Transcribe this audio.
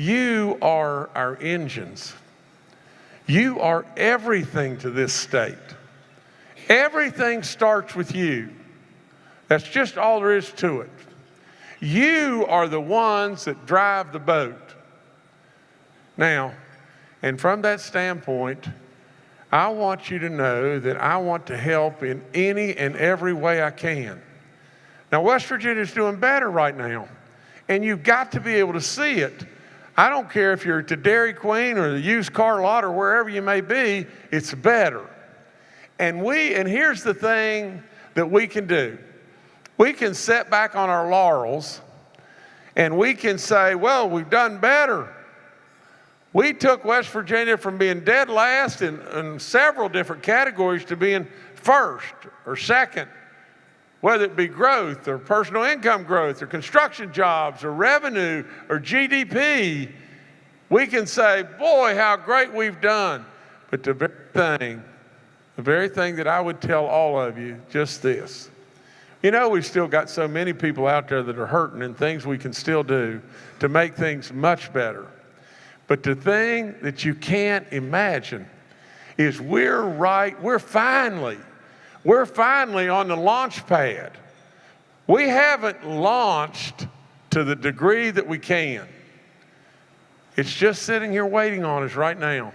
You are our engines. You are everything to this state. Everything starts with you. That's just all there is to it. You are the ones that drive the boat. Now, and from that standpoint, I want you to know that I want to help in any and every way I can. Now, West Virginia is doing better right now, and you've got to be able to see it. I don't care if you're the Dairy Queen or the used car lot or wherever you may be, it's better. And we, and here's the thing that we can do. We can sit back on our laurels and we can say, well, we've done better. We took West Virginia from being dead last in, in several different categories to being first or second, whether it be growth or personal income growth or construction jobs or revenue or GDP. We can say, boy, how great we've done. But the very thing, the very thing that I would tell all of you, just this. You know, we've still got so many people out there that are hurting and things we can still do to make things much better. But the thing that you can't imagine is we're right, we're finally, we're finally on the launch pad. We haven't launched to the degree that we can. It's just sitting here waiting on us right now.